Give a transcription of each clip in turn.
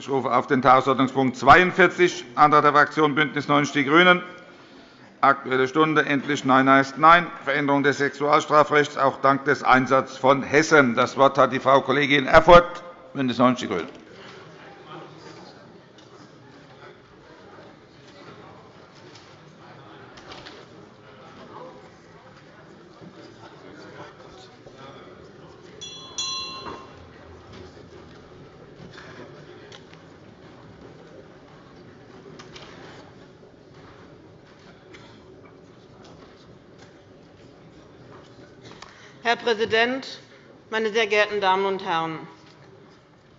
Ich rufe auf den Tagesordnungspunkt 42, Antrag der Fraktion BÜNDNIS 90 die GRÜNEN, Aktuelle Stunde Endlich Nein heißt Nein, Veränderung des Sexualstrafrechts, auch dank des Einsatzes von Hessen. Das Wort hat die Frau Kollegin Erfurth, BÜNDNIS 90 die GRÜNEN. Herr Präsident, meine sehr geehrten Damen und Herren!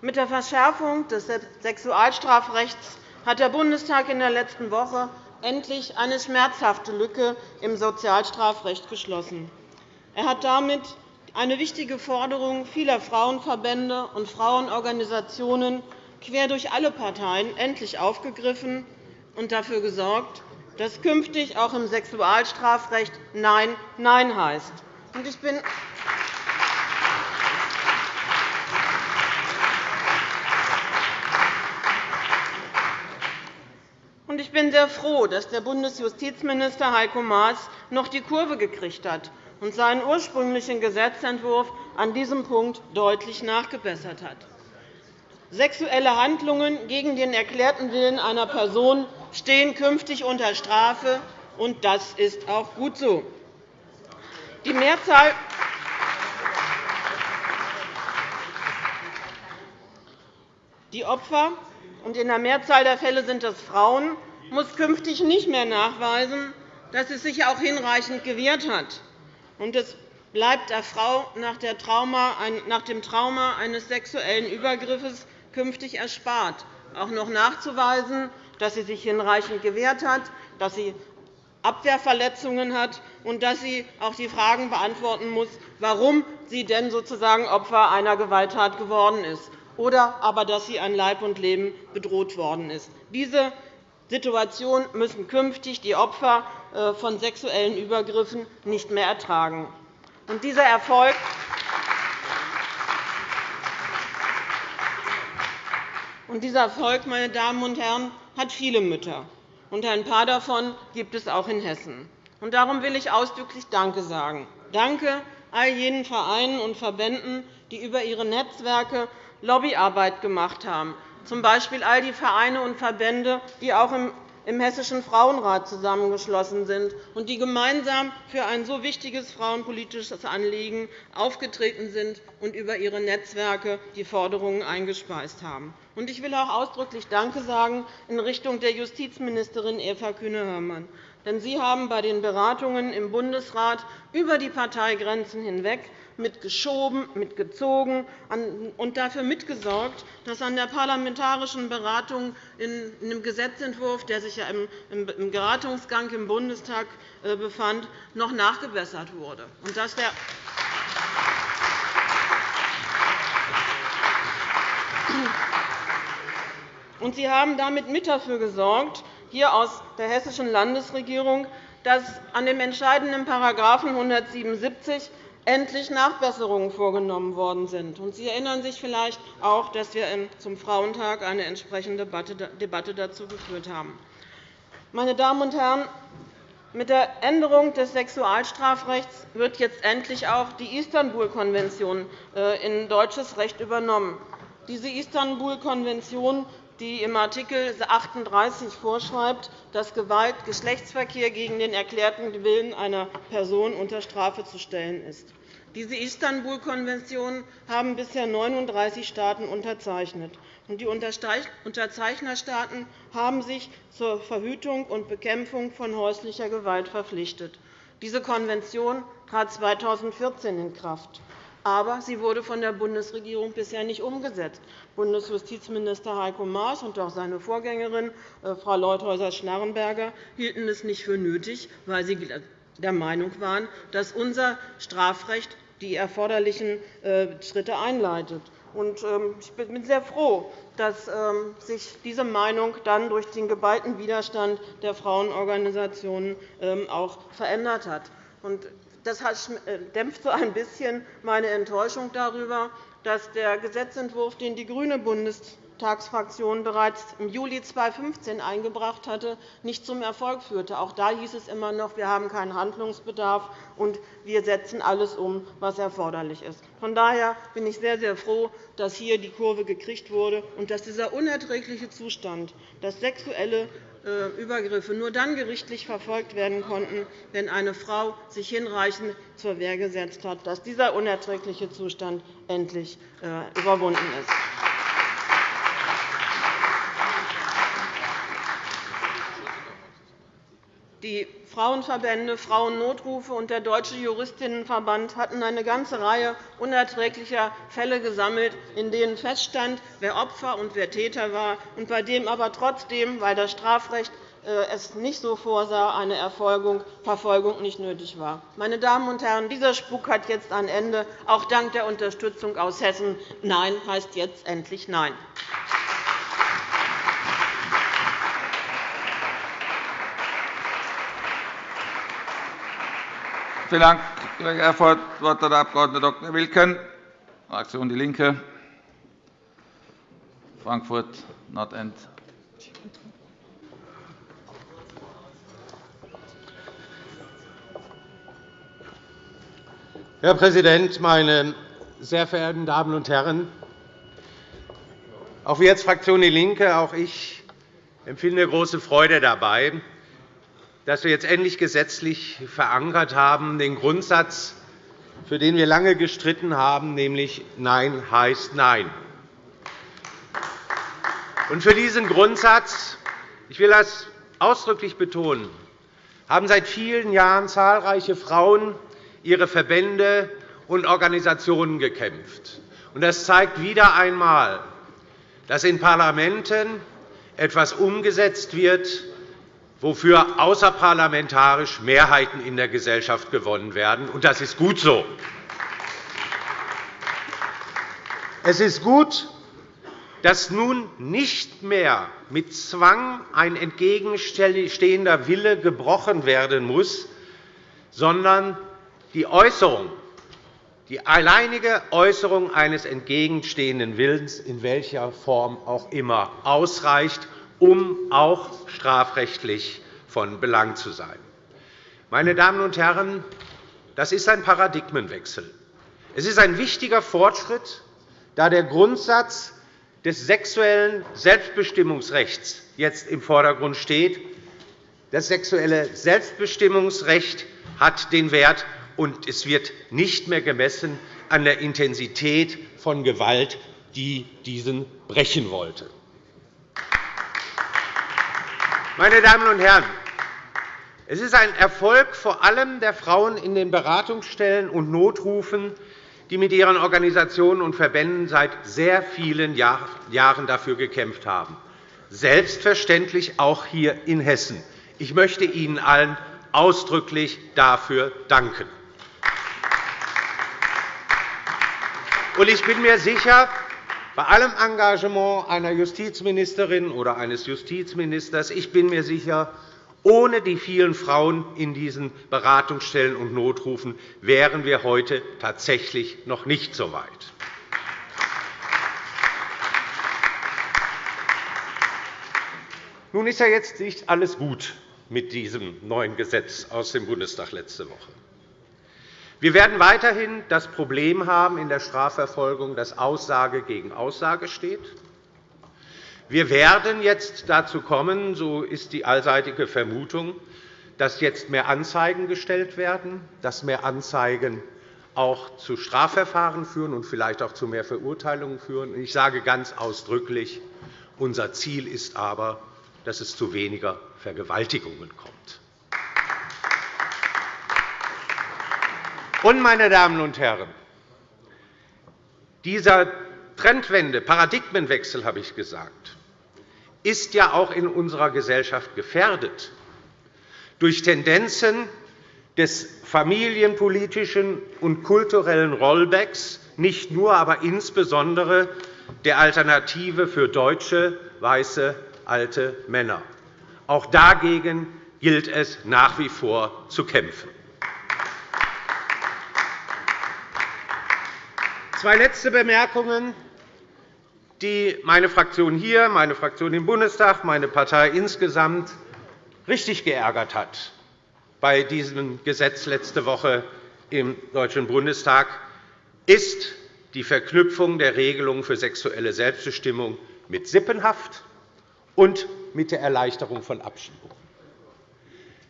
Mit der Verschärfung des Sexualstrafrechts hat der Bundestag in der letzten Woche endlich eine schmerzhafte Lücke im Sozialstrafrecht geschlossen. Er hat damit eine wichtige Forderung vieler Frauenverbände und Frauenorganisationen quer durch alle Parteien endlich aufgegriffen und dafür gesorgt, dass künftig auch im Sexualstrafrecht Nein Nein heißt. Ich bin Ich bin sehr froh, dass der Bundesjustizminister Heiko Maas noch die Kurve gekriegt hat und seinen ursprünglichen Gesetzentwurf an diesem Punkt deutlich nachgebessert hat. Sexuelle Handlungen gegen den erklärten Willen einer Person stehen künftig unter Strafe, und das ist auch gut so. Die Mehrzahl die Opfer, und in der Mehrzahl der Fälle sind es Frauen, muss künftig nicht mehr nachweisen, dass es sich auch hinreichend gewehrt hat. Und es bleibt der Frau nach dem Trauma eines sexuellen Übergriffes künftig erspart, auch noch nachzuweisen, dass sie sich hinreichend gewehrt hat, dass sie Abwehrverletzungen hat und dass sie auch die Fragen beantworten muss, warum sie denn sozusagen Opfer einer Gewalttat geworden ist, oder aber dass sie an Leib und Leben bedroht worden ist. Diese Situation müssen künftig die Opfer äh, von sexuellen Übergriffen nicht mehr ertragen. Und dieser Erfolg Und dieser Erfolg, meine Damen und Herren, hat viele Mütter und ein paar davon gibt es auch in Hessen. Und darum will ich ausdrücklich Danke sagen. Danke all jenen Vereinen und Verbänden, die über ihre Netzwerke Lobbyarbeit gemacht haben, z. B. all die Vereine und Verbände, die auch im Hessischen Frauenrat zusammengeschlossen sind und die gemeinsam für ein so wichtiges frauenpolitisches Anliegen aufgetreten sind und über ihre Netzwerke die Forderungen eingespeist haben. Ich will auch ausdrücklich Danke sagen in Richtung der Justizministerin Eva Kühne-Hörmann. Denn Sie haben bei den Beratungen im Bundesrat über die Parteigrenzen hinweg mitgeschoben, mitgezogen und dafür mitgesorgt, dass an der parlamentarischen Beratung in dem Gesetzentwurf, der sich im Beratungsgang im Bundestag äh, befand, noch nachgebessert wurde. Und dass der Sie haben damit mit dafür gesorgt, hier aus der hessischen Landesregierung, dass an dem entscheidenden § 177 endlich Nachbesserungen vorgenommen worden sind. Sie erinnern sich vielleicht auch, dass wir zum Frauentag eine entsprechende Debatte dazu geführt haben. Meine Damen und Herren, mit der Änderung des Sexualstrafrechts wird jetzt endlich auch die Istanbul-Konvention äh, in deutsches Recht übernommen. Diese Istanbul-Konvention die im Art. 38 vorschreibt, dass Gewalt, Geschlechtsverkehr gegen den erklärten Willen einer Person unter Strafe zu stellen ist. Diese Istanbul-Konvention haben bisher 39 Staaten unterzeichnet. Die Unterzeichnerstaaten haben sich zur Verhütung und Bekämpfung von häuslicher Gewalt verpflichtet. Diese Konvention trat 2014 in Kraft aber sie wurde von der Bundesregierung bisher nicht umgesetzt. Bundesjustizminister Heiko Maas und auch seine Vorgängerin äh, Frau Leuthäuser-Schnarrenberger hielten es nicht für nötig, weil sie der Meinung waren, dass unser Strafrecht die erforderlichen äh, Schritte einleitet. Ähm, ich bin sehr froh, dass ähm, sich diese Meinung dann durch den geballten Widerstand der Frauenorganisationen ähm, auch verändert hat. Das äh, dämpft so ein bisschen meine Enttäuschung darüber, dass der Gesetzentwurf, den die grüne Landtagsfraktion bereits im Juli 2015 eingebracht hatte, nicht zum Erfolg führte. Auch da hieß es immer noch, wir haben keinen Handlungsbedarf und wir setzen alles um, was erforderlich ist. Von daher bin ich sehr, sehr froh, dass hier die Kurve gekriegt wurde und dass dieser unerträgliche Zustand, dass sexuelle Übergriffe nur dann gerichtlich verfolgt werden konnten, wenn eine Frau sich hinreichend zur Wehr gesetzt hat, dass dieser unerträgliche Zustand endlich äh, überwunden ist. Die Frauenverbände, Frauennotrufe und der Deutsche Juristinnenverband hatten eine ganze Reihe unerträglicher Fälle gesammelt, in denen feststand, wer Opfer und wer Täter war, und bei dem aber trotzdem, weil das Strafrecht äh, es nicht so vorsah, eine Verfolgung nicht nötig war. Meine Damen und Herren, dieser Spuk hat jetzt ein Ende, auch dank der Unterstützung aus Hessen. Nein heißt jetzt endlich Nein. Vielen Dank, Kollege Erfurth. Das Wort hat der Abg. Dr. Wilken, Fraktion DIE LINKE, Frankfurt Nordend. Herr Präsident, meine sehr verehrten Damen und Herren! Auch wir als Fraktion DIE LINKE, auch ich empfinde große Freude dabei, dass wir jetzt endlich gesetzlich verankert haben, den Grundsatz, für den wir lange gestritten haben, nämlich Nein heißt Nein. Und für diesen Grundsatz, ich will das ausdrücklich betonen, haben seit vielen Jahren zahlreiche Frauen, ihre Verbände und Organisationen gekämpft. Das zeigt wieder einmal, dass in Parlamenten etwas umgesetzt wird, wofür außerparlamentarisch Mehrheiten in der Gesellschaft gewonnen werden. Und das ist gut so. Es ist gut, dass nun nicht mehr mit Zwang ein entgegenstehender Wille gebrochen werden muss, sondern die Äußerung, die alleinige Äußerung eines entgegenstehenden Willens, in welcher Form auch immer, ausreicht, um auch strafrechtlich von Belang zu sein. Meine Damen und Herren, das ist ein Paradigmenwechsel. Es ist ein wichtiger Fortschritt, da der Grundsatz des sexuellen Selbstbestimmungsrechts jetzt im Vordergrund steht. Das sexuelle Selbstbestimmungsrecht hat den Wert, und es wird nicht mehr gemessen an der Intensität von Gewalt, die diesen brechen wollte. Meine Damen und Herren, es ist ein Erfolg vor allem der Frauen in den Beratungsstellen und Notrufen, die mit ihren Organisationen und Verbänden seit sehr vielen Jahren dafür gekämpft haben, selbstverständlich auch hier in Hessen. Ich möchte Ihnen allen ausdrücklich dafür danken. Ich bin mir sicher, bei allem Engagement einer Justizministerin oder eines Justizministers, ich bin mir sicher, ohne die vielen Frauen in diesen Beratungsstellen und Notrufen wären wir heute tatsächlich noch nicht so weit. Nun ist ja jetzt nicht alles gut mit diesem neuen Gesetz aus dem Bundestag letzte Woche. Wir werden weiterhin das Problem haben in der Strafverfolgung, dass Aussage gegen Aussage steht. Wir werden jetzt dazu kommen, so ist die allseitige Vermutung, dass jetzt mehr Anzeigen gestellt werden, dass mehr Anzeigen auch zu Strafverfahren führen und vielleicht auch zu mehr Verurteilungen führen. Ich sage ganz ausdrücklich, unser Ziel ist aber, dass es zu weniger Vergewaltigungen kommt. Und, meine Damen und Herren, dieser Trendwende, Paradigmenwechsel, habe ich gesagt, ist ja auch in unserer Gesellschaft gefährdet durch Tendenzen des familienpolitischen und kulturellen Rollbacks, nicht nur, aber insbesondere der Alternative für deutsche, weiße, alte Männer. Auch dagegen gilt es nach wie vor zu kämpfen. Zwei letzte Bemerkungen. die meine Fraktion hier, meine Fraktion im Bundestag, meine Partei insgesamt richtig geärgert hat bei diesem Gesetz letzte Woche im Deutschen Bundestag, ist die Verknüpfung der Regelungen für sexuelle Selbstbestimmung mit Sippenhaft und mit der Erleichterung von Abschiebungen.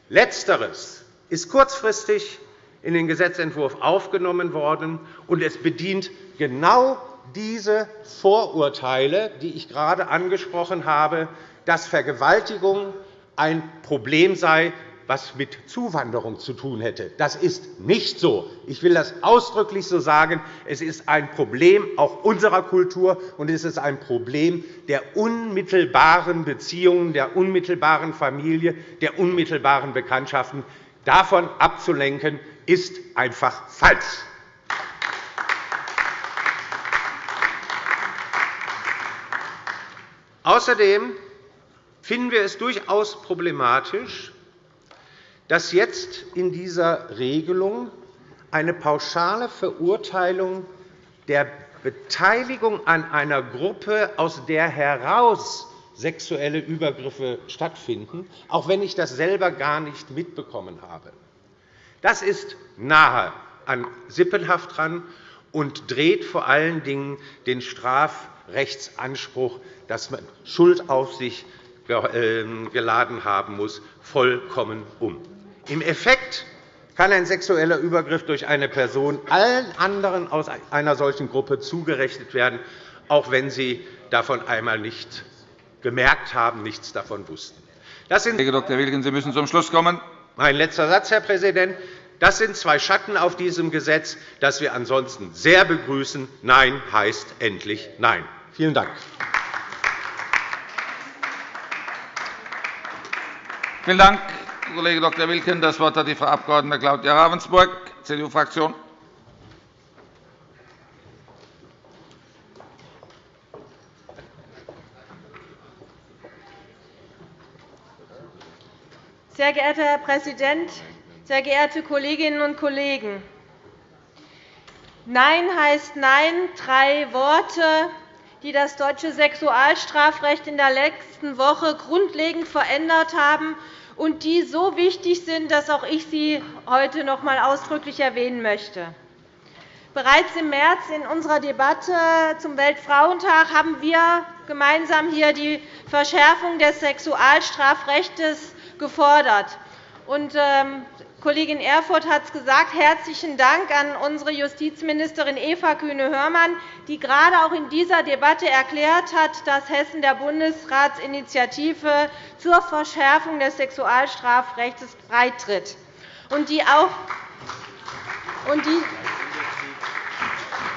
Letzteres ist kurzfristig in den Gesetzentwurf aufgenommen worden, und es bedient genau diese Vorurteile, die ich gerade angesprochen habe, dass Vergewaltigung ein Problem sei, was mit Zuwanderung zu tun hätte. Das ist nicht so. Ich will das ausdrücklich so sagen. Es ist ein Problem auch unserer Kultur, und es ist ein Problem der unmittelbaren Beziehungen, der unmittelbaren Familie, der unmittelbaren Bekanntschaften. Davon abzulenken, ist einfach falsch. Außerdem finden wir es durchaus problematisch, dass jetzt in dieser Regelung eine pauschale Verurteilung der Beteiligung an einer Gruppe, aus der heraus sexuelle Übergriffe stattfinden, auch wenn ich das selber gar nicht mitbekommen habe. Das ist nahe an Sippenhaft dran und dreht vor allen Dingen den Strafrechtsanspruch, dass man Schuld auf sich ähm, geladen haben muss, vollkommen um. Im Effekt kann ein sexueller Übergriff durch eine Person allen anderen aus einer solchen Gruppe zugerechnet werden, auch wenn sie davon einmal nicht gemerkt haben, nichts davon wussten. Das sind Herr Dr. Wilken, Sie müssen zum Schluss kommen. Mein letzter Satz, Herr Präsident. Das sind zwei Schatten auf diesem Gesetz, das wir ansonsten sehr begrüßen. Nein heißt endlich Nein. Vielen Dank. Vielen Dank. Kollege Dr. Wilken. Das Wort hat die Frau Abg. Claudia Ravensburg, CDU-Fraktion. Sehr geehrter Herr Präsident, sehr geehrte Kolleginnen und Kollegen! Nein heißt Nein. Drei Worte, die das deutsche Sexualstrafrecht in der letzten Woche grundlegend verändert haben und die so wichtig sind, dass auch ich sie heute noch einmal ausdrücklich erwähnen möchte. Bereits im März in unserer Debatte zum Weltfrauentag haben wir gemeinsam hier die Verschärfung des Sexualstrafrechts gefordert. Ähm, Kollegin Erfurth hat es gesagt. Herzlichen Dank an unsere Justizministerin Eva Kühne-Hörmann, die gerade auch in dieser Debatte erklärt hat, dass Hessen der Bundesratsinitiative zur Verschärfung des Sexualstrafrechts beitritt und die auch und die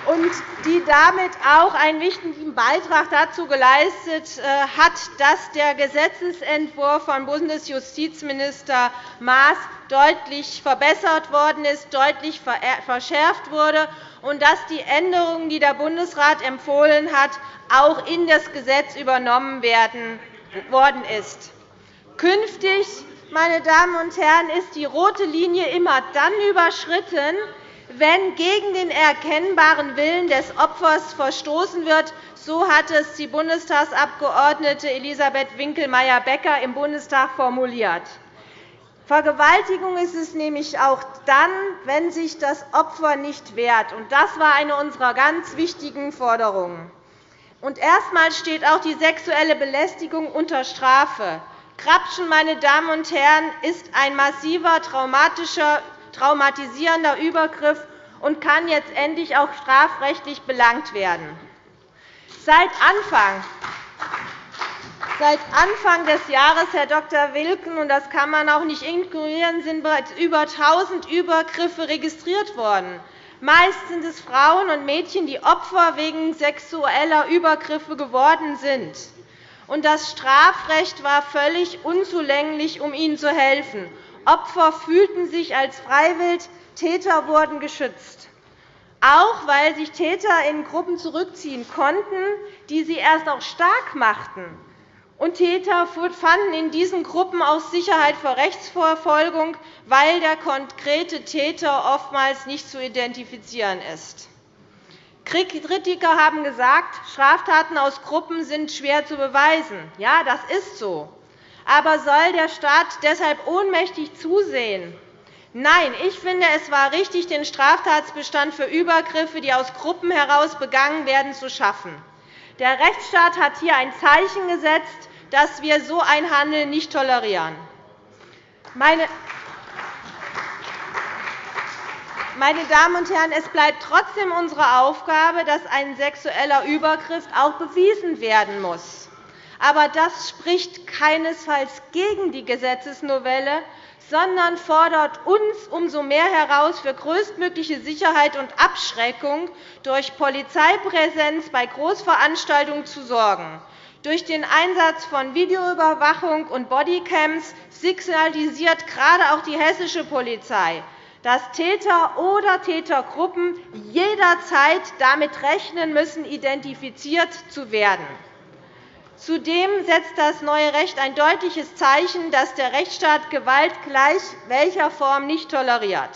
und die damit auch einen wichtigen Beitrag dazu geleistet äh, hat, dass der Gesetzentwurf von Bundesjustizminister Maas deutlich verbessert worden ist, deutlich verschärft wurde und dass die Änderungen, die der Bundesrat empfohlen hat, auch in das Gesetz übernommen worden ist. Künftig meine Damen und Herren, ist die rote Linie immer dann überschritten, wenn gegen den erkennbaren Willen des Opfers verstoßen wird. So hat es die Bundestagsabgeordnete Elisabeth Winkelmeier-Becker im Bundestag formuliert. Vergewaltigung ist es nämlich auch dann, wenn sich das Opfer nicht wehrt. Das war eine unserer ganz wichtigen Forderungen. Und erstmals steht auch die sexuelle Belästigung unter Strafe. Krapschen, meine Damen und Herren, ist ein massiver traumatischer traumatisierender Übergriff und kann jetzt endlich auch strafrechtlich belangt werden. Seit Anfang Seit Anfang des Jahres, Herr Dr. Wilken, und das kann man auch nicht ignorieren, sind bereits über 1.000 Übergriffe registriert worden. Meist sind es Frauen und Mädchen, die Opfer wegen sexueller Übergriffe geworden sind. Und das Strafrecht war völlig unzulänglich, um ihnen zu helfen. Opfer fühlten sich als freiwillig, Täter wurden geschützt. Auch weil sich Täter in Gruppen zurückziehen konnten, die sie erst auch stark machten. Und Täter fanden in diesen Gruppen auch Sicherheit vor Rechtsverfolgung, weil der konkrete Täter oftmals nicht zu identifizieren ist. Kritiker haben gesagt, Straftaten aus Gruppen sind schwer zu beweisen. Ja, das ist so. Aber soll der Staat deshalb ohnmächtig zusehen? Nein, ich finde, es war richtig, den Straftatbestand für Übergriffe, die aus Gruppen heraus begangen werden, zu schaffen. Der Rechtsstaat hat hier ein Zeichen gesetzt, dass wir so ein Handeln nicht tolerieren. Meine Damen und Herren, es bleibt trotzdem unsere Aufgabe, dass ein sexueller Übergriff auch bewiesen werden muss. Aber das spricht keinesfalls gegen die Gesetzesnovelle, sondern fordert uns umso mehr heraus, für größtmögliche Sicherheit und Abschreckung durch Polizeipräsenz bei Großveranstaltungen zu sorgen. Durch den Einsatz von Videoüberwachung und Bodycams signalisiert gerade auch die hessische Polizei, dass Täter oder Tätergruppen jederzeit damit rechnen müssen, identifiziert zu werden. Zudem setzt das neue Recht ein deutliches Zeichen, dass der Rechtsstaat Gewalt gleich welcher Form nicht toleriert.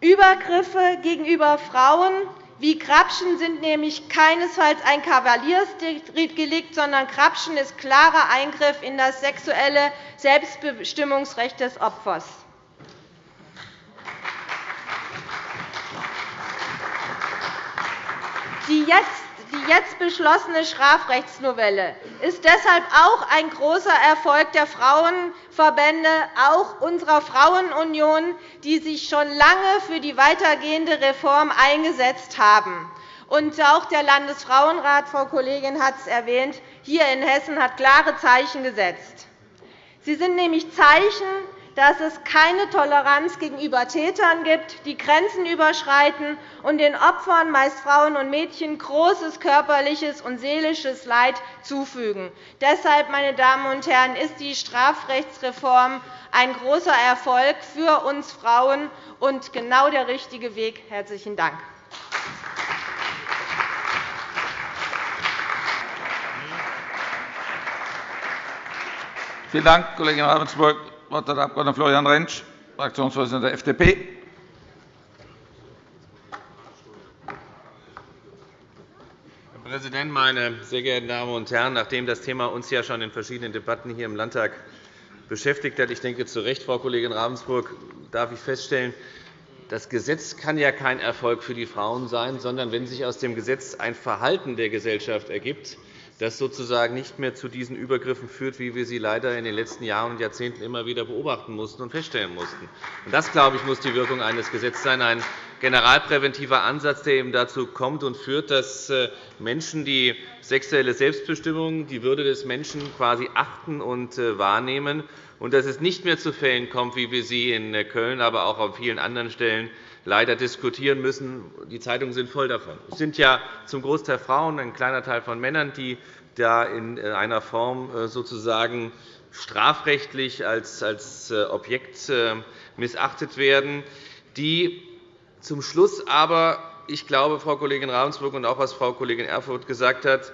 Übergriffe gegenüber Frauen wie Krapschen sind nämlich keinesfalls ein Kavaliersdelikt, sondern Krapschen ist klarer Eingriff in das sexuelle Selbstbestimmungsrecht des Opfers. Die jetzt die jetzt beschlossene Strafrechtsnovelle ist deshalb auch ein großer Erfolg der Frauenverbände, auch unserer Frauenunion, die sich schon lange für die weitergehende Reform eingesetzt haben. Und auch der Landesfrauenrat, Frau Kollegin hat es erwähnt, hier in Hessen hat klare Zeichen gesetzt. Sie sind nämlich Zeichen dass es keine Toleranz gegenüber Tätern gibt, die Grenzen überschreiten und den Opfern, meist Frauen und Mädchen, großes körperliches und seelisches Leid zufügen. Deshalb, meine Damen und Herren, ist die Strafrechtsreform ein großer Erfolg für uns Frauen und genau der richtige Weg. – Herzlichen Dank. Vielen Dank, Kollegin Ravensburg. Wort hat der Abg. Florian Rentsch, Fraktionsvorsitzender der FDP. Herr Präsident, meine sehr geehrten Damen und Herren! Nachdem das Thema uns ja schon in verschiedenen Debatten hier im Landtag beschäftigt hat, ich denke zu Recht, Frau Kollegin Ravensburg, darf ich feststellen, das Gesetz kann ja kein Erfolg für die Frauen sein, sondern wenn sich aus dem Gesetz ein Verhalten der Gesellschaft ergibt, das sozusagen nicht mehr zu diesen Übergriffen führt, wie wir sie leider in den letzten Jahren und Jahrzehnten immer wieder beobachten mussten und feststellen mussten. Das, glaube ich, muss die Wirkung eines Gesetzes sein, ein generalpräventiver Ansatz, der eben dazu kommt und führt, dass äh, Menschen die sexuelle Selbstbestimmung, die Würde des Menschen quasi achten und äh, wahrnehmen, und dass es nicht mehr zu Fällen kommt, wie wir sie in äh, Köln, aber auch an vielen anderen Stellen leider diskutieren müssen. Die Zeitungen sind voll davon. Es sind ja zum Großteil Frauen, ein kleiner Teil von Männern, die da in äh, einer Form äh, sozusagen strafrechtlich als äh, Objekt missachtet werden, die zum Schluss aber, ich glaube, Frau Kollegin Ravensburg und auch was Frau Kollegin Erfurth gesagt hat,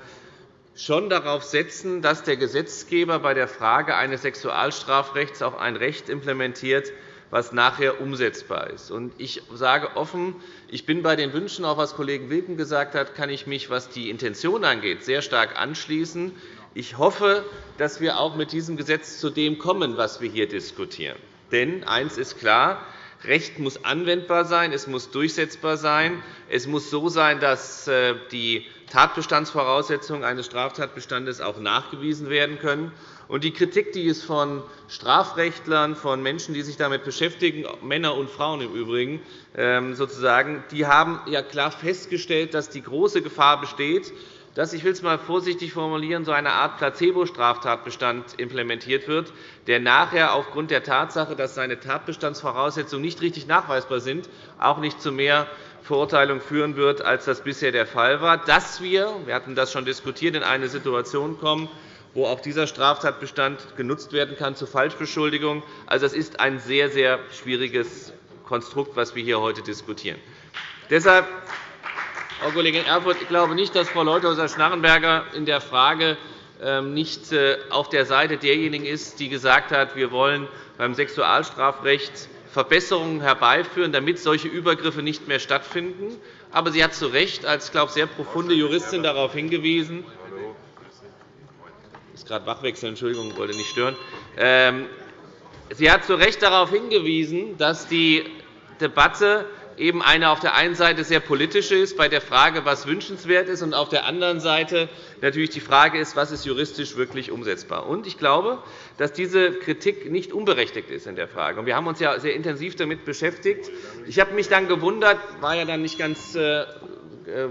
schon darauf setzen, dass der Gesetzgeber bei der Frage eines Sexualstrafrechts auch ein Recht implementiert, was nachher umsetzbar ist. Ich sage offen, ich bin bei den Wünschen, auch was Kollege Wilken gesagt hat, kann ich mich, was die Intention angeht, sehr stark anschließen. Ich hoffe, dass wir auch mit diesem Gesetz zu dem kommen, was wir hier diskutieren. Denn eines ist klar, Recht muss anwendbar sein, es muss durchsetzbar sein. Es muss so sein, dass äh, die Tatbestandsvoraussetzungen eines Straftatbestandes auch nachgewiesen werden können. Die Kritik, die es von Strafrechtlern, von Menschen, die sich damit beschäftigen, Männer und Frauen im Übrigen, ähm, sozusagen, die haben ja klar festgestellt, dass die große Gefahr besteht, dass, ich will es einmal vorsichtig formulieren, so eine Art Placebo-Straftatbestand implementiert wird, der nachher aufgrund der Tatsache, dass seine Tatbestandsvoraussetzungen nicht richtig nachweisbar sind, auch nicht zu mehr Verurteilung führen wird, als das bisher der Fall war. Dass wir, wir hatten das schon diskutiert, in eine Situation kommen, wo auch dieser Straftatbestand genutzt werden kann zur Falschbeschuldigung. Also, das ist ein sehr, sehr schwieriges Konstrukt, das wir hier heute diskutieren. Deshalb, Frau Kollegin Erfurth, ich glaube nicht, dass Frau Leuthäuser-Schnarrenberger in der Frage ähm, nicht äh, auf der Seite derjenigen ist, die gesagt hat, wir wollen beim Sexualstrafrecht Verbesserungen herbeiführen, damit solche Übergriffe nicht mehr stattfinden. Aber sie hat zu Recht als glaube, sehr profunde Juristin darauf hingewiesen, ist gerade Wachwechsel, Entschuldigung, wollte nicht stören. Ähm, sie hat zu Recht darauf hingewiesen, dass die Debatte eben eine auf der einen Seite sehr politische ist, bei der Frage, was wünschenswert ist, und auf der anderen Seite natürlich die Frage ist, was ist juristisch wirklich umsetzbar. ist. Ich glaube, dass diese Kritik nicht unberechtigt ist in der Frage. Wir haben uns ja sehr intensiv damit beschäftigt. Ich habe mich dann gewundert, war ja dann nicht ganz äh, äh,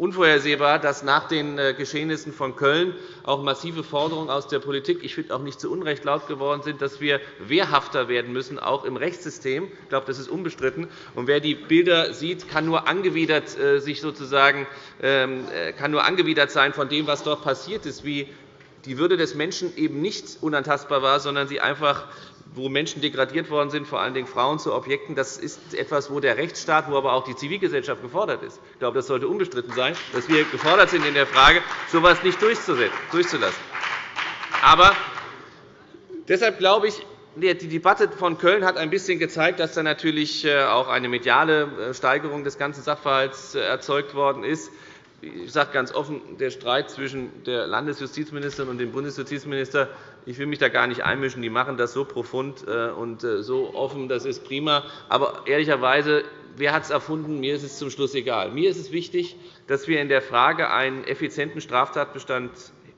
unvorhersehbar, dass nach den äh, Geschehnissen von Köln auch massive Forderungen aus der Politik, ich finde auch nicht zu Unrecht laut geworden sind, dass wir wehrhafter werden müssen, auch im Rechtssystem. Ich glaube, das ist unbestritten. Und wer die Bilder sieht, kann nur angewidert äh, sich sozusagen ähm, äh, kann nur angewidert sein von dem, was dort passiert ist, wie die Würde des Menschen eben nicht unantastbar war, sondern sie einfach wo Menschen degradiert worden sind, vor allen Dingen Frauen zu Objekten. Das ist etwas, wo der Rechtsstaat, wo aber auch die Zivilgesellschaft gefordert ist. Ich glaube, das sollte unbestritten sein, dass wir gefordert sind in der Frage, so etwas nicht durchzulassen. Aber deshalb glaube ich, die Debatte von Köln hat ein bisschen gezeigt, dass da natürlich äh, auch eine mediale äh, Steigerung des ganzen Sachverhalts äh, erzeugt worden ist ich sage ganz offen, der Streit zwischen der Landesjustizministerin und dem Bundesjustizminister, ich will mich da gar nicht einmischen. Die machen das so profund äh, und äh, so offen, das ist prima. Aber ehrlicherweise, wer hat es erfunden? Mir ist es zum Schluss egal. Mir ist es wichtig, dass wir in der Frage einen effizienten Straftatbestand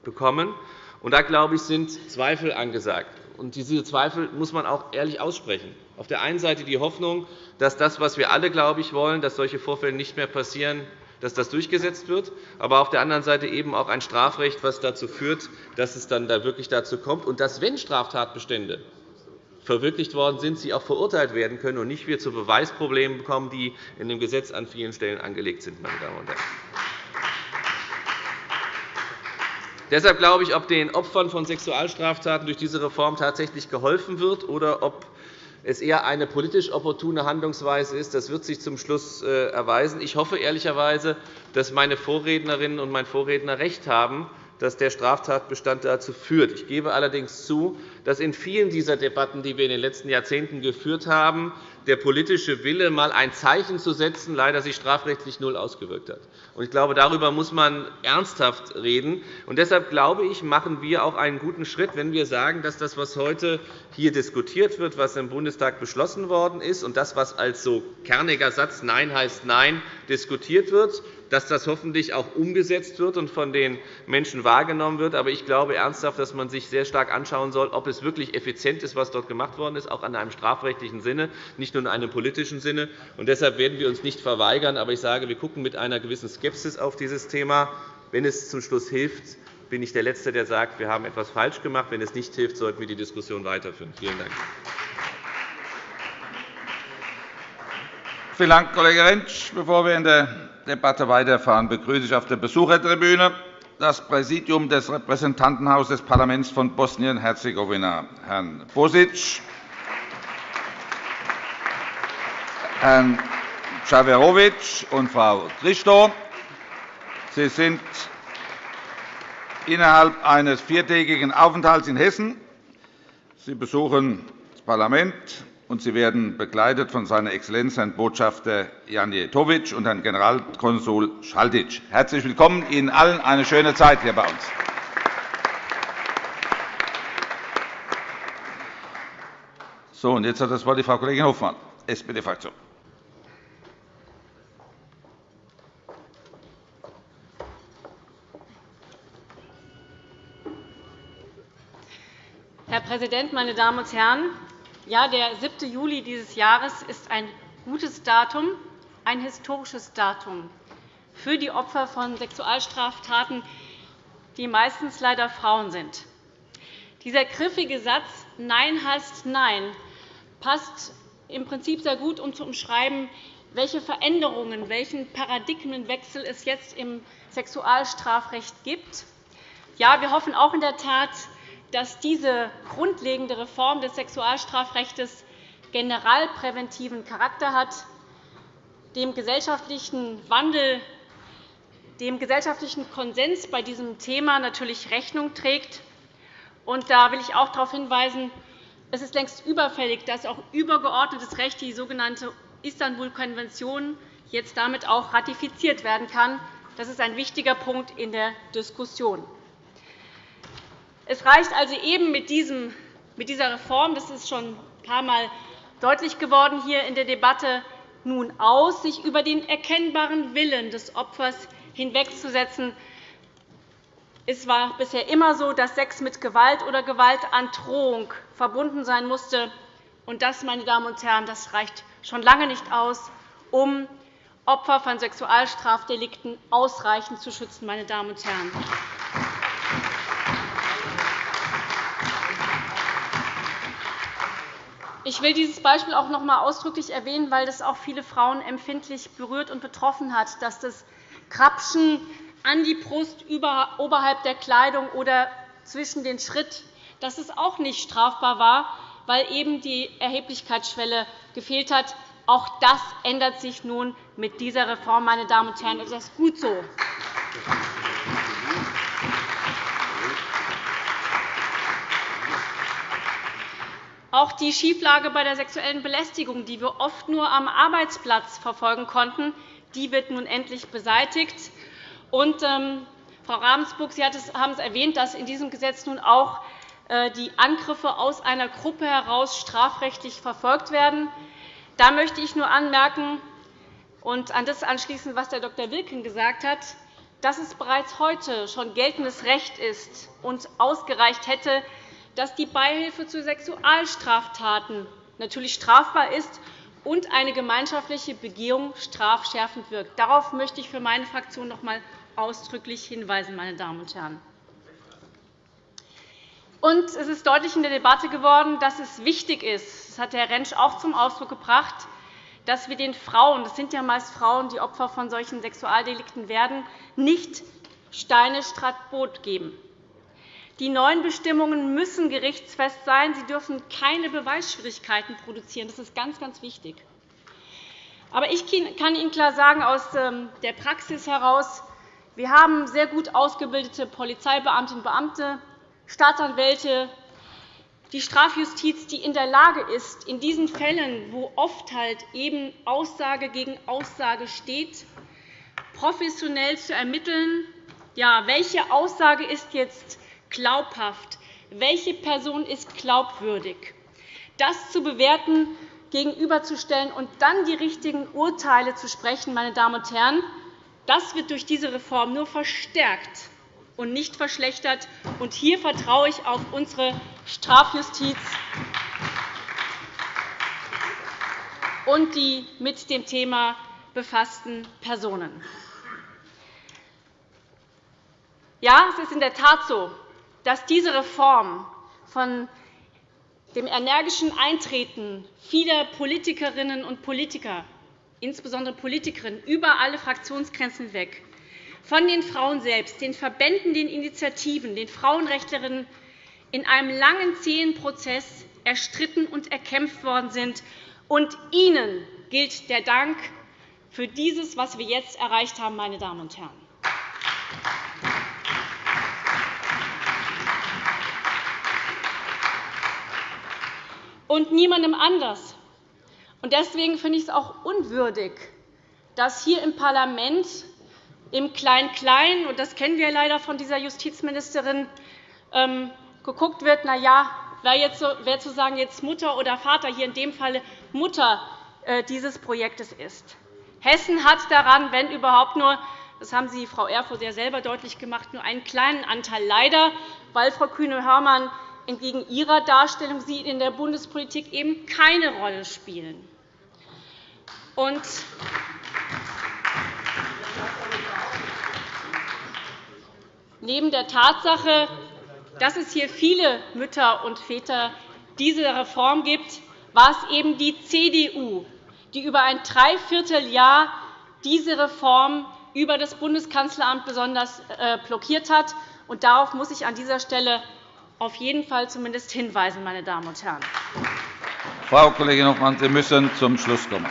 bekommen. Und da, glaube ich, sind Zweifel angesagt. Und diese Zweifel muss man auch ehrlich aussprechen. Auf der einen Seite die Hoffnung, dass das, was wir alle, glaube ich, wollen, dass solche Vorfälle nicht mehr passieren, dass das durchgesetzt wird, aber auf der anderen Seite eben auch ein Strafrecht, das dazu führt, dass es dann da wirklich dazu kommt und dass, wenn Straftatbestände verwirklicht worden sind, sie auch verurteilt werden können und nicht wir zu Beweisproblemen kommen, die in dem Gesetz an vielen Stellen angelegt sind. Meine Damen und Herren. Deshalb glaube ich, ob den Opfern von Sexualstraftaten durch diese Reform tatsächlich geholfen wird oder ob es eher eine politisch opportune Handlungsweise ist, das wird sich zum Schluss äh, erweisen. Ich hoffe ehrlicherweise, dass meine Vorrednerinnen und mein Vorredner recht haben, dass der Straftatbestand dazu führt. Ich gebe allerdings zu, dass in vielen dieser Debatten, die wir in den letzten Jahrzehnten geführt haben, der politische Wille, einmal ein Zeichen zu setzen, leider sich strafrechtlich null ausgewirkt hat. Ich glaube, darüber muss man ernsthaft reden. Und deshalb glaube ich, machen wir auch einen guten Schritt, wenn wir sagen, dass das, was heute hier diskutiert wird, was im Bundestag beschlossen worden ist, und das, was als so kerniger Satz Nein heißt Nein diskutiert wird, dass das hoffentlich auch umgesetzt wird und von den Menschen wahrgenommen wird. Aber ich glaube ernsthaft, dass man sich sehr stark anschauen soll, ob es wirklich effizient ist, was dort gemacht worden ist, auch in einem strafrechtlichen Sinne, nicht nur in einem politischen Sinne. Und deshalb werden wir uns nicht verweigern. Aber ich sage, wir schauen mit einer gewissen Skepsis auf dieses Thema. Wenn es zum Schluss hilft, bin ich der Letzte, der sagt, wir haben etwas falsch gemacht. Wenn es nicht hilft, sollten wir die Diskussion weiterführen. Vielen Dank. Vielen Dank, Kollege Rentsch. Bevor wir in der Debatte weiterfahren, begrüße ich auf der Besuchertribüne das Präsidium des Repräsentantenhauses des Parlaments von Bosnien-Herzegowina, Herrn Bosic, Herrn Schawerovic und Frau Christo. Sie sind innerhalb eines viertägigen Aufenthalts in Hessen. Sie besuchen das Parlament und Sie werden begleitet von seiner Exzellenz Herrn Botschafter Janjetovic und Herrn Generalkonsul Schaltic. Herzlich willkommen Ihnen allen eine schöne Zeit hier bei uns. So, und jetzt hat das Wort die Frau Kollegin Hofmann, SPD-Fraktion. Herr Präsident, meine Damen und Herren! Ja, der 7. Juli dieses Jahres ist ein gutes Datum, ein historisches Datum für die Opfer von Sexualstraftaten, die meistens leider Frauen sind. Dieser griffige Satz Nein heißt Nein passt im Prinzip sehr gut, um zu umschreiben, welche Veränderungen, welchen Paradigmenwechsel es jetzt im Sexualstrafrecht gibt. Ja, wir hoffen auch in der Tat, dass diese grundlegende Reform des Sexualstrafrechts generalpräventiven Charakter hat, dem gesellschaftlichen Wandel, dem gesellschaftlichen Konsens bei diesem Thema natürlich Rechnung trägt. Und da will ich auch darauf hinweisen, es ist längst überfällig, dass auch übergeordnetes Recht, die sogenannte Istanbul-Konvention, jetzt damit auch ratifiziert werden kann. Das ist ein wichtiger Punkt in der Diskussion. Es reicht also eben mit, diesem, mit dieser Reform, das ist schon ein paar Mal deutlich geworden hier in der Debatte, nun aus, sich über den erkennbaren Willen des Opfers hinwegzusetzen. Es war bisher immer so, dass Sex mit Gewalt oder Gewaltandrohung verbunden sein musste. Und das, meine Damen und Herren, das reicht schon lange nicht aus, um Opfer von Sexualstrafdelikten ausreichend zu schützen. Meine Damen und Herren. Ich will dieses Beispiel auch noch einmal ausdrücklich erwähnen, weil das auch viele Frauen empfindlich berührt und betroffen hat, dass das Krapschen an die Brust oberhalb der Kleidung oder zwischen den Schritt, dass es auch nicht strafbar war, weil eben die Erheblichkeitsschwelle gefehlt hat. Auch das ändert sich nun mit dieser Reform. Meine Damen und Herren. Das ist gut so. Auch die Schieflage bei der sexuellen Belästigung, die wir oft nur am Arbeitsplatz verfolgen konnten, die wird nun endlich beseitigt. Und, ähm, Frau Ravensburg, Sie haben es erwähnt, dass in diesem Gesetz nun auch äh, die Angriffe aus einer Gruppe heraus strafrechtlich verfolgt werden. Da möchte ich nur anmerken und an das anschließen, was der Dr. Wilken gesagt hat, dass es bereits heute schon geltendes Recht ist und ausgereicht hätte, dass die Beihilfe zu Sexualstraftaten natürlich strafbar ist und eine gemeinschaftliche Begehung strafschärfend wirkt. Darauf möchte ich für meine Fraktion noch einmal ausdrücklich hinweisen. Meine Damen und Herren. Und es ist deutlich in der Debatte geworden, dass es wichtig ist, das hat Herr Rentsch auch zum Ausdruck gebracht, dass wir den Frauen, das sind ja meist Frauen, die Opfer von solchen Sexualdelikten werden, nicht Steine statt Brot geben. Die neuen Bestimmungen müssen gerichtsfest sein. Sie dürfen keine Beweisschwierigkeiten produzieren. Das ist ganz, ganz wichtig. Aber ich kann Ihnen klar sagen, aus ähm, der Praxis heraus, wir haben sehr gut ausgebildete Polizeibeamtinnen und Beamte, Staatsanwälte, die Strafjustiz, die in der Lage ist, in diesen Fällen, wo oft halt eben Aussage gegen Aussage steht, professionell zu ermitteln, ja, welche Aussage ist jetzt glaubhaft? Welche Person ist glaubwürdig? Das zu bewerten, gegenüberzustellen und dann die richtigen Urteile zu sprechen, meine Damen und Herren, das wird durch diese Reform nur verstärkt und nicht verschlechtert. Und hier vertraue ich auf unsere Strafjustiz und die mit dem Thema befassten Personen. Ja, es ist in der Tat so, dass diese Reform von dem energischen Eintreten vieler Politikerinnen und Politiker, insbesondere Politikerinnen, über alle Fraktionsgrenzen hinweg, von den Frauen selbst, den Verbänden, den Initiativen, den Frauenrechtlerinnen in einem langen, zähen Prozess erstritten und erkämpft worden sind. Und Ihnen gilt der Dank für dieses, was wir jetzt erreicht haben, meine Damen und Herren. Und niemandem anders. Deswegen finde ich es auch unwürdig, dass hier im Parlament im Klein-Klein, und das kennen wir leider von dieser Justizministerin, ähm, geguckt wird, na ja, wer, jetzt, wer zu sagen jetzt Mutter oder Vater, hier in dem Fall Mutter äh, dieses Projektes ist. Hessen hat daran, wenn überhaupt nur, das haben Sie, Frau Erfurth, ja selber deutlich gemacht, nur einen kleinen Anteil. Leider, weil Frau Kühne-Hörmann entgegen ihrer Darstellung sie in der Bundespolitik eben keine Rolle spielen. Und neben der Tatsache, dass es hier viele Mütter und Väter diese Reform gibt, war es eben die CDU, die über ein Dreivierteljahr diese Reform über das Bundeskanzleramt besonders äh, blockiert hat. darauf muss ich an dieser Stelle auf jeden Fall zumindest hinweisen, meine Damen und Herren. Frau Kollegin Hofmann, Sie müssen zum Schluss kommen.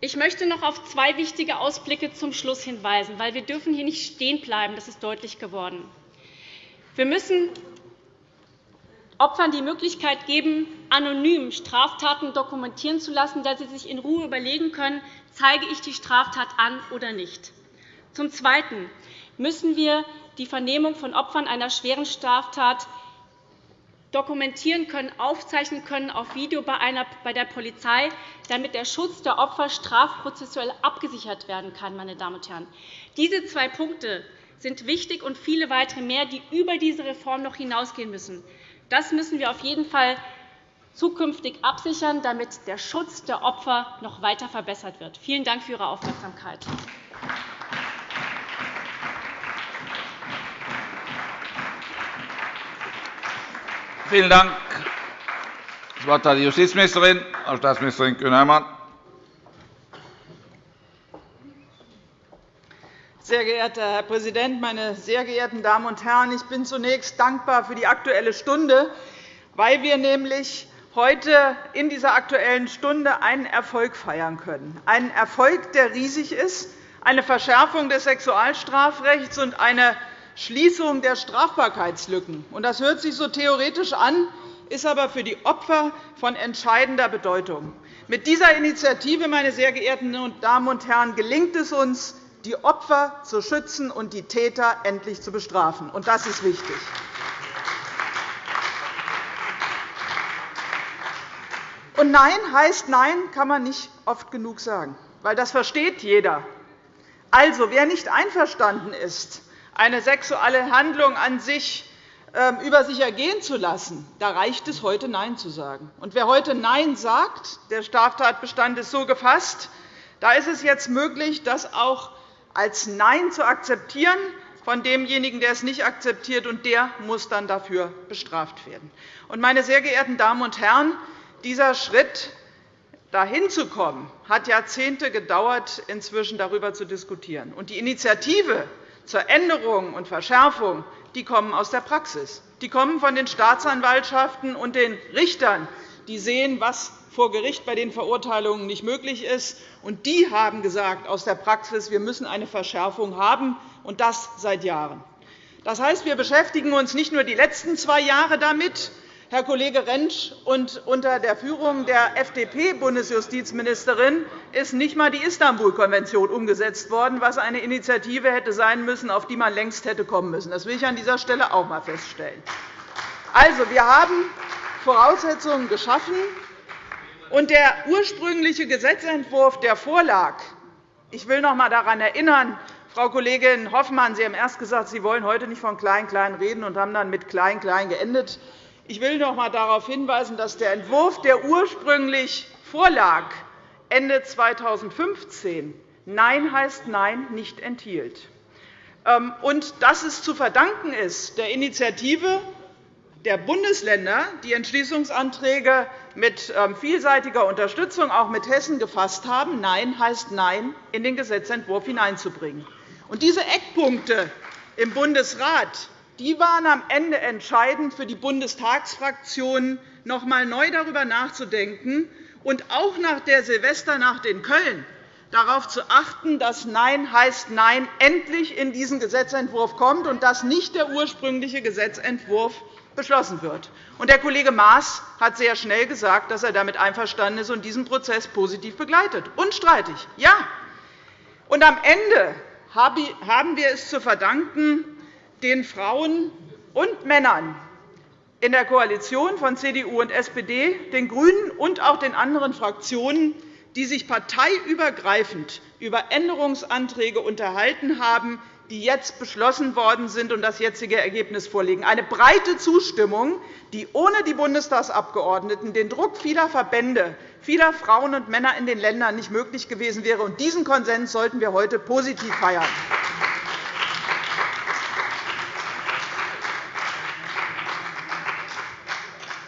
Ich möchte noch auf zwei wichtige Ausblicke zum Schluss hinweisen, weil wir dürfen hier nicht stehen bleiben. Das ist deutlich geworden. Wir müssen Opfern die Möglichkeit geben, anonym Straftaten dokumentieren zu lassen, dass sie sich in Ruhe überlegen können, zeige ich die Straftat an oder nicht. Zum Zweiten müssen wir die Vernehmung von Opfern einer schweren Straftat dokumentieren können, aufzeichnen können auf Video bei der Polizei, damit der Schutz der Opfer strafprozessuell abgesichert werden kann. Meine Damen und Herren. Diese zwei Punkte sind wichtig und viele weitere mehr, die über diese Reform noch hinausgehen müssen. Das müssen wir auf jeden Fall zukünftig absichern, damit der Schutz der Opfer noch weiter verbessert wird. Vielen Dank für Ihre Aufmerksamkeit. Vielen Dank. Das Wort hat die Justizministerin, Frau Staatsministerin Kühne-Hörmann. Sehr geehrter Herr Präsident, meine sehr geehrten Damen und Herren! Ich bin zunächst dankbar für die Aktuelle Stunde, weil wir nämlich heute in dieser Aktuellen Stunde einen Erfolg feiern können, einen Erfolg, der riesig ist, eine Verschärfung des Sexualstrafrechts und eine Schließung der Strafbarkeitslücken. Das hört sich so theoretisch an, ist aber für die Opfer von entscheidender Bedeutung. Mit dieser Initiative, meine sehr geehrten Damen und Herren, gelingt es uns, die Opfer zu schützen und die Täter endlich zu bestrafen. Das ist wichtig. Und Nein heißt Nein, kann man nicht oft genug sagen, weil das versteht jeder. Also, wer nicht einverstanden ist, eine sexuelle Handlung an sich ähm, über sich ergehen zu lassen, da reicht es, heute Nein zu sagen. Und wer heute Nein sagt, der Straftatbestand ist so gefasst, da ist es jetzt möglich, das auch als Nein zu akzeptieren von demjenigen, der es nicht akzeptiert, und der muss dann dafür bestraft werden. Meine sehr geehrten Damen und Herren, dieser Schritt dahin zu kommen, hat Jahrzehnte gedauert, inzwischen darüber zu diskutieren. Die Initiative zur Änderung und Verschärfung die kommen aus der Praxis. Die kommen von den Staatsanwaltschaften und den Richtern, die sehen, was vor Gericht bei den Verurteilungen nicht möglich ist. Und die haben gesagt aus der Praxis, wir müssen eine Verschärfung haben, und das seit Jahren. Das heißt, wir beschäftigen uns nicht nur die letzten zwei Jahre damit, Herr Kollege Rentsch, und unter der Führung der FDP-Bundesjustizministerin ist nicht einmal die Istanbul-Konvention umgesetzt worden, was eine Initiative hätte sein müssen, auf die man längst hätte kommen müssen. Das will ich an dieser Stelle auch einmal feststellen. Also, wir haben Voraussetzungen geschaffen, und der ursprüngliche Gesetzentwurf, der vorlag, ich will noch einmal daran erinnern, Frau Kollegin Hoffmann, Sie haben erst gesagt, Sie wollen heute nicht von Klein-Klein reden und haben dann mit Klein-Klein geendet. Ich will noch einmal darauf hinweisen, dass der Entwurf, der ursprünglich vorlag, Ende 2015 Nein heißt Nein nicht enthielt. Ähm, und dass es zu verdanken ist der Initiative der Bundesländer, die Entschließungsanträge mit ähm, vielseitiger Unterstützung auch mit Hessen gefasst haben, Nein heißt Nein in den Gesetzentwurf hineinzubringen. Und diese Eckpunkte im Bundesrat die waren am Ende entscheidend für die Bundestagsfraktionen, noch einmal neu darüber nachzudenken und auch nach der Silvesternacht in Köln darauf zu achten, dass Nein heißt Nein endlich in diesen Gesetzentwurf kommt und dass nicht der ursprüngliche Gesetzentwurf beschlossen wird. Der Kollege Maas hat sehr schnell gesagt, dass er damit einverstanden ist und diesen Prozess positiv begleitet. Unstreitig, ja. Und am Ende haben wir es zu verdanken, den Frauen und Männern in der Koalition von CDU und SPD, den GRÜNEN und auch den anderen Fraktionen, die sich parteiübergreifend über Änderungsanträge unterhalten haben, die jetzt beschlossen worden sind und das jetzige Ergebnis vorliegen. Eine breite Zustimmung, die ohne die Bundestagsabgeordneten den Druck vieler Verbände, vieler Frauen und Männer in den Ländern nicht möglich gewesen wäre. Diesen Konsens sollten wir heute positiv feiern.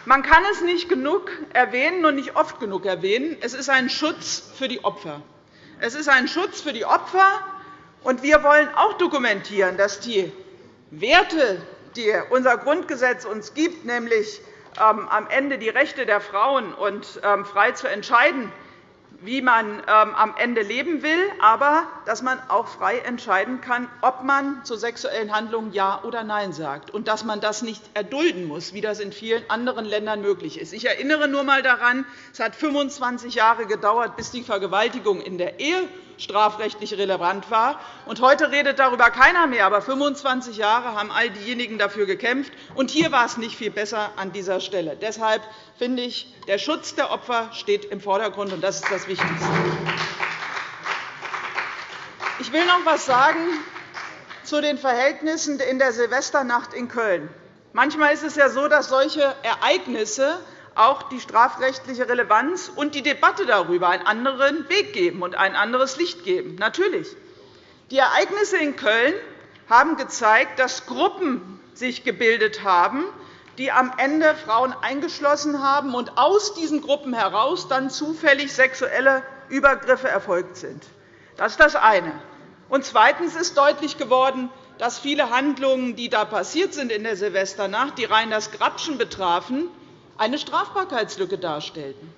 Man kann es nicht genug erwähnen und nicht oft genug erwähnen. Es ist ein Schutz für die Opfer. Es ist ein Schutz für die Opfer. Und wir wollen auch dokumentieren, dass die Werte, die unser Grundgesetz uns gibt, nämlich ähm, am Ende die Rechte der Frauen und ähm, frei zu entscheiden, wie man ähm, am Ende leben will, aber dass man auch frei entscheiden kann, ob man zu sexuellen Handlungen Ja oder Nein sagt, und dass man das nicht erdulden muss, wie das in vielen anderen Ländern möglich ist. Ich erinnere nur einmal daran, es hat 25 Jahre gedauert, bis die Vergewaltigung in der Ehe strafrechtlich relevant war. Heute redet darüber keiner mehr. Aber 25 Jahre haben all diejenigen dafür gekämpft. Und hier war es nicht viel besser an dieser Stelle. Deshalb finde ich, der Schutz der Opfer steht im Vordergrund, und das ist das Wichtigste. Ich will noch etwas sagen zu den Verhältnissen in der Silvesternacht in Köln. Manchmal ist es ja so, dass solche Ereignisse auch die strafrechtliche Relevanz und die Debatte darüber einen anderen Weg geben und ein anderes Licht geben. Natürlich. Die Ereignisse in Köln haben gezeigt, dass Gruppen sich gebildet haben, die am Ende Frauen eingeschlossen haben und aus diesen Gruppen heraus dann zufällig sexuelle Übergriffe erfolgt sind. Das ist das eine. Und zweitens ist deutlich geworden, dass viele Handlungen, die da passiert sind in der Silvesternacht, die rein das Grabschen betrafen, eine Strafbarkeitslücke darstellten.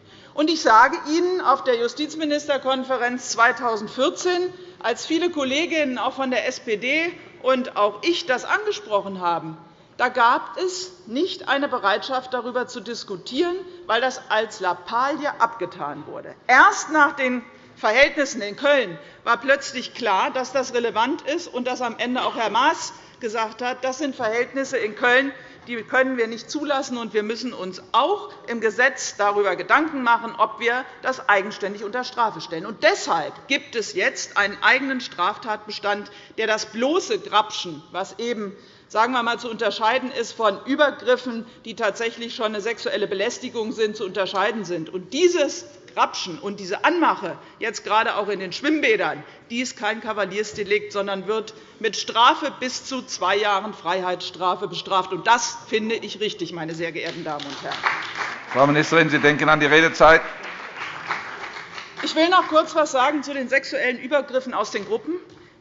Ich sage Ihnen, auf der Justizministerkonferenz 2014, als viele Kolleginnen auch von der SPD und auch ich das angesprochen haben, da gab es nicht eine Bereitschaft, darüber zu diskutieren, weil das als Lappalie abgetan wurde. Erst nach den Verhältnissen in Köln war plötzlich klar, dass das relevant ist und dass am Ende auch Herr Maas gesagt hat, das sind Verhältnisse in Köln, die können wir nicht zulassen. und Wir müssen uns auch im Gesetz darüber Gedanken machen, ob wir das eigenständig unter Strafe stellen. Und deshalb gibt es jetzt einen eigenen Straftatbestand, der das bloße Grabschen, was eben sagen wir mal, zu unterscheiden ist von Übergriffen, die tatsächlich schon eine sexuelle Belästigung sind, zu unterscheiden sind. Und dieses Grabschen und diese Anmache, jetzt gerade auch in den Schwimmbädern, die ist kein Kavaliersdelikt, sondern wird mit Strafe bis zu zwei Jahren Freiheitsstrafe bestraft. Und das finde ich richtig, meine sehr geehrten Damen und Herren. Frau Ministerin, Sie denken an die Redezeit. Ich will noch kurz etwas sagen zu den sexuellen Übergriffen aus den Gruppen.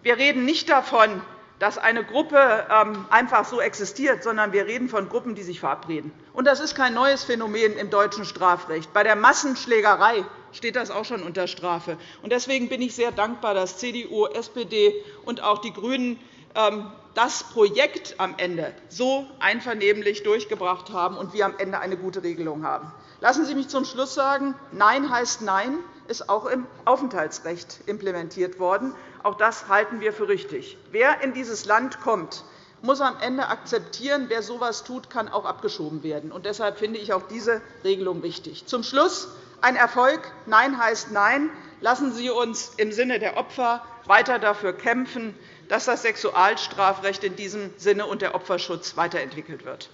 Wir reden nicht davon, dass eine Gruppe ähm, einfach so existiert, sondern wir reden von Gruppen, die sich verabreden. das ist kein neues Phänomen im deutschen Strafrecht. Bei der Massenschlägerei steht das auch schon unter Strafe. Deswegen bin ich sehr dankbar, dass CDU, SPD und auch die GRÜNEN ähm, das Projekt am Ende so einvernehmlich durchgebracht haben und wir am Ende eine gute Regelung haben. Lassen Sie mich zum Schluss sagen, Nein heißt Nein ist auch im Aufenthaltsrecht implementiert worden. Auch das halten wir für richtig. Wer in dieses Land kommt, muss am Ende akzeptieren, wer so etwas tut, kann auch abgeschoben werden. Und deshalb finde ich auch diese Regelung wichtig. Zum Schluss ein Erfolg. Nein heißt Nein. Lassen Sie uns im Sinne der Opfer weiter dafür kämpfen, dass das Sexualstrafrecht in diesem Sinne und der Opferschutz weiterentwickelt wird.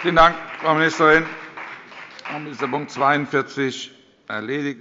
Vielen Dank, Frau Ministerin. Damit ist der Punkt 42 erledigt.